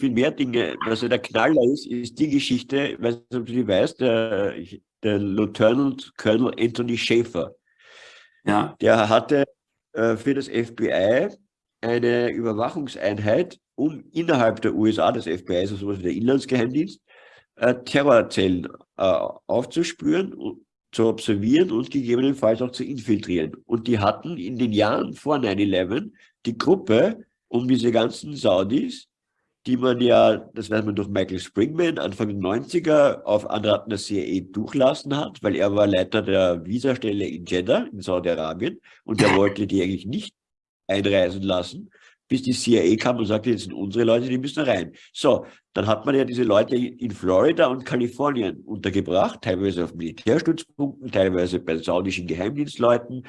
viel mehr Dinge. Also der Knaller ist, ist die Geschichte, ich weiß nicht, ob du die weißt, der, der Lieutenant Colonel Anthony Schaefer. Ja. Der hatte äh, für das FBI eine Überwachungseinheit, um innerhalb der USA, des FBI, also sowas wie der Inlandsgeheimdienst, äh, Terrorzellen äh, aufzuspüren, zu observieren und gegebenenfalls auch zu infiltrieren. Und die hatten in den Jahren vor 9-11 die Gruppe um diese ganzen Saudis, die man ja, das weiß man durch Michael Springman, Anfang der 90er auf Anraten der CIA durchlassen hat, weil er war Leiter der Visastelle in Jeddah in Saudi-Arabien und er wollte die eigentlich nicht einreisen lassen, bis die CIA kam und sagte, jetzt sind unsere Leute, die müssen rein. So, dann hat man ja diese Leute in Florida und Kalifornien untergebracht, teilweise auf Militärstützpunkten, teilweise bei saudischen Geheimdienstleuten.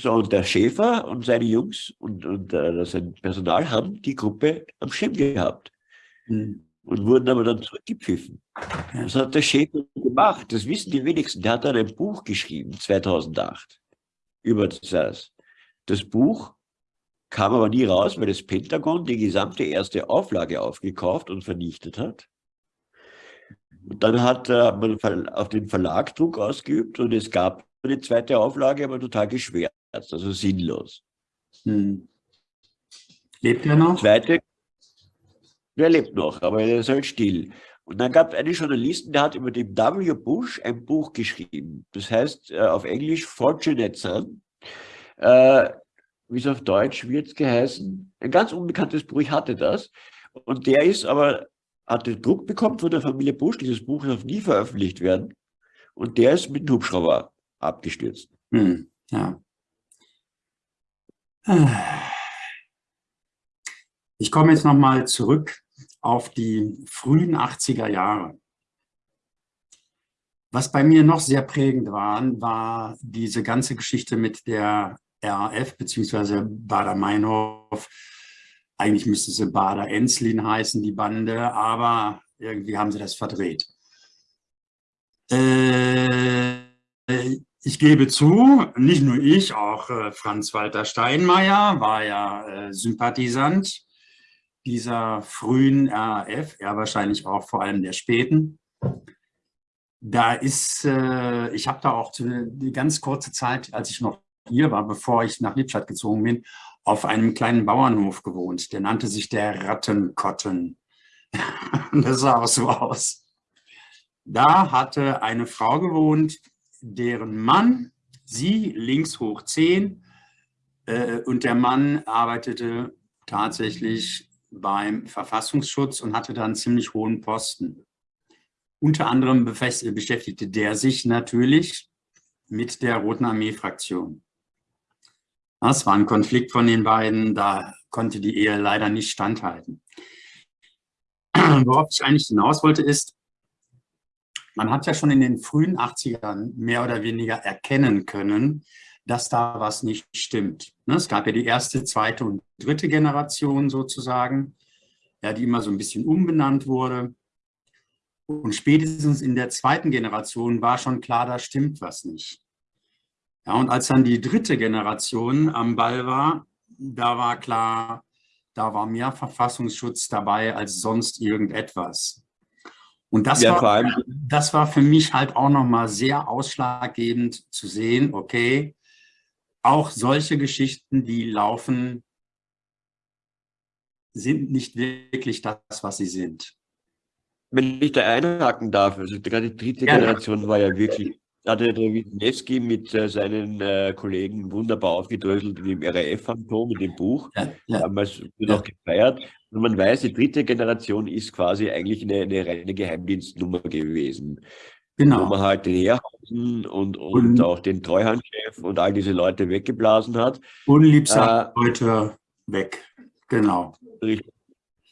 So, und der Schäfer und seine Jungs und, und äh, sein Personal haben die Gruppe am Schirm gehabt. Mhm. Und wurden aber dann zurückgepfiffen. Das hat der Schäfer gemacht. Das wissen die wenigsten. Der hat dann ein Buch geschrieben, 2008, über das. Das Buch kam aber nie raus, weil das Pentagon die gesamte erste Auflage aufgekauft und vernichtet hat. Und dann hat äh, man auf den Verlag Druck ausgeübt und es gab eine zweite Auflage, aber total geschwärzt, also sinnlos. Hm. Lebt er noch? Zweite, der lebt noch, aber er ist halt still. Und dann gab es einen Journalisten, der hat über den W. Bush ein Buch geschrieben. Das heißt äh, auf Englisch Fortunate Son. Äh, wie es auf Deutsch wird geheißen. Ein ganz unbekanntes Buch, ich hatte das. Und der ist aber, hatte Druck bekommen von der Familie Bush, dieses Buch darf nie veröffentlicht werden. Und der ist mit dem Hubschrauber abgestürzt. Hm, ja. Ich komme jetzt nochmal zurück auf die frühen 80er Jahre. Was bei mir noch sehr prägend war, war diese ganze Geschichte mit der RAF beziehungsweise Bader-Meinhof. Eigentlich müsste sie Bader-Enslin heißen, die Bande, aber irgendwie haben sie das verdreht. Äh, ich gebe zu, nicht nur ich, auch äh, Franz-Walter Steinmeier war ja äh, Sympathisant dieser frühen RAF, er wahrscheinlich auch vor allem der späten. Da ist, äh, ich habe da auch die ganz kurze Zeit, als ich noch hier war, bevor ich nach Lippstadt gezogen bin, auf einem kleinen Bauernhof gewohnt. Der nannte sich der Rattenkotten. das sah auch so aus. Da hatte eine Frau gewohnt, deren Mann, sie links hoch 10 äh, und der Mann arbeitete tatsächlich beim Verfassungsschutz und hatte da einen ziemlich hohen Posten. Unter anderem beschäftigte der sich natürlich mit der Roten Armee-Fraktion. Das war ein Konflikt von den beiden, da konnte die Ehe leider nicht standhalten. Worauf ich eigentlich hinaus wollte ist, man hat ja schon in den frühen 80ern mehr oder weniger erkennen können, dass da was nicht stimmt. Ne, es gab ja die erste, zweite und dritte Generation sozusagen, ja, die immer so ein bisschen umbenannt wurde. Und spätestens in der zweiten Generation war schon klar, da stimmt was nicht. Ja, und als dann die dritte Generation am Ball war, da war klar, da war mehr Verfassungsschutz dabei als sonst irgendetwas. Und das, ja, war, das war für mich halt auch nochmal sehr ausschlaggebend zu sehen, okay, auch solche Geschichten, die laufen, sind nicht wirklich das, was sie sind. Wenn ich da einhaken darf, also gerade die dritte ja, Generation war ja wirklich hatte der Wisniewski mit äh, seinen äh, Kollegen wunderbar aufgedröselt in dem RAF-Phantom, in dem Buch. Ja, ja. Damals wird ja. auch gefeiert. Und man weiß, die dritte Generation ist quasi eigentlich eine, eine reine Geheimdienstnummer gewesen. Genau. Wo man halt den Herrhausen und, und, und auch den Treuhandchef und all diese Leute weggeblasen hat. Unliebsame äh, Leute weg. Genau. Richtig.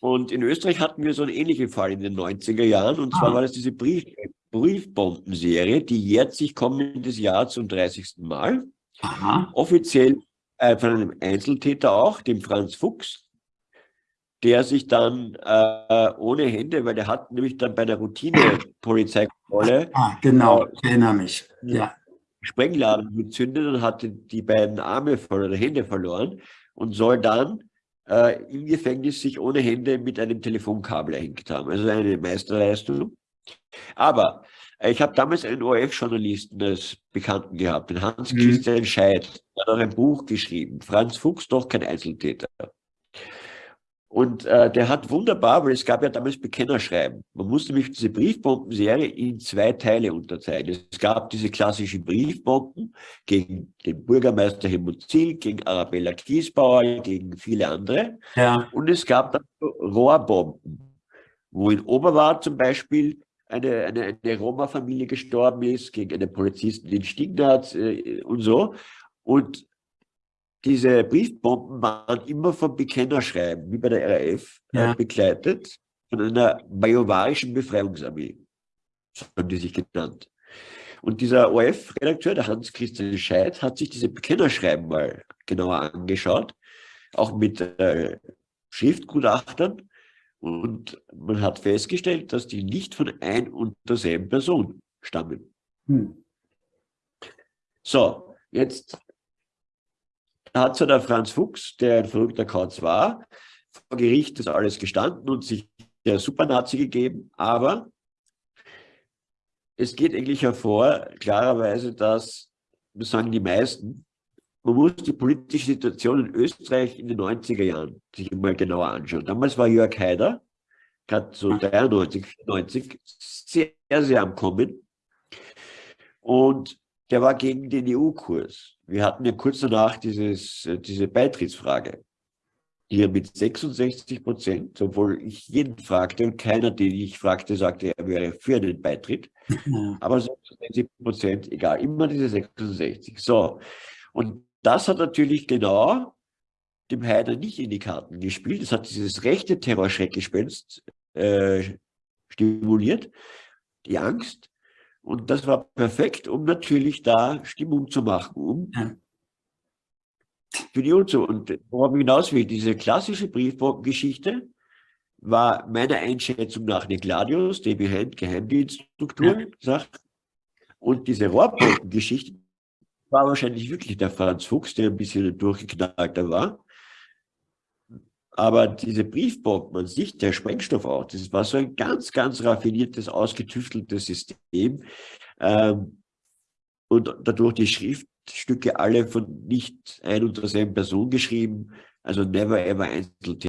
Und in Österreich hatten wir so einen ähnlichen Fall in den 90er Jahren. Und ah. zwar war das diese Brief Briefbombenserie, die jährt sich kommendes Jahr zum 30. Mal. Aha. Offiziell äh, von einem Einzeltäter auch, dem Franz Fuchs, der sich dann äh, ohne Hände, weil er hat nämlich dann bei der Routine-Polizeikontrolle ah, genau, äh, ich erinnere mich. Ja. Sprengladen gezündet und hatte die beiden Arme oder Hände verloren und soll dann äh, im Gefängnis sich ohne Hände mit einem Telefonkabel erhängt haben. Also eine Meisterleistung. Aber äh, ich habe damals einen ORF-Journalisten als Bekannten gehabt, den Hans-Christian mhm. Scheid. Der hat auch ein Buch geschrieben, Franz Fuchs, doch kein Einzeltäter. Und äh, der hat wunderbar, weil es gab ja damals Bekennerschreiben. Man musste nämlich diese Briefbombenserie in zwei Teile unterteilen. Es gab diese klassischen Briefbomben gegen den Bürgermeister Helmut Ziel, gegen Arabella Kiesbauer, gegen viele andere. Ja. Und es gab dann Rohrbomben, wo in Oberwart zum Beispiel eine, eine, eine Roma-Familie gestorben ist, gegen einen Polizisten in Stignaz äh, und so. Und diese Briefbomben waren immer vom Bekennerschreiben, wie bei der RAF, äh, ja. äh, begleitet von einer bajovarischen Befreiungsarmee. So haben die sich genannt. Und dieser ORF-Redakteur, der Hans-Christian Scheid, hat sich diese Bekennerschreiben mal genauer angeschaut, auch mit äh, Schriftgutachtern. Und man hat festgestellt, dass die nicht von ein und derselben Person stammen. Hm. So, jetzt hat so der Franz Fuchs, der ein verrückter Kauz war, vor Gericht das alles gestanden und sich der Supernazi gegeben, aber es geht eigentlich hervor, klarerweise, dass, das sagen die meisten, man muss die politische Situation in Österreich in den 90er Jahren sich mal genauer anschauen. Damals war Jörg Haider, gerade so 93, 94, sehr, sehr am Kommen. Und der war gegen den EU-Kurs. Wir hatten ja kurz danach dieses, äh, diese Beitrittsfrage. Hier mit 66 Prozent, obwohl ich jeden fragte und keiner, den ich fragte, sagte, er wäre für einen Beitritt. Ja. Aber 66 Prozent, egal, immer diese 66. So, und das hat natürlich genau dem Heider nicht in die Karten gespielt. Das hat dieses rechte Terrorschreckgespenst äh, stimuliert, die Angst. Und das war perfekt, um natürlich da Stimmung zu machen, um ja. für die UNZO. Und worauf ich hinaus will, diese klassische Briefbogengeschichte war meiner Einschätzung nach eine Gladius, DB Hand, Geheimdienststruktur, ja. sagt. Und diese Rohrbogengeschichte war wahrscheinlich wirklich der Franz Fuchs, der ein bisschen durchgeknallter war. Aber diese Briefbomben an sich, der Sprengstoff auch, das war so ein ganz, ganz raffiniertes, ausgetüfteltes System. Ähm, und dadurch die Schriftstücke alle von nicht ein und derselben Person geschrieben, also never ever Einzeltäter.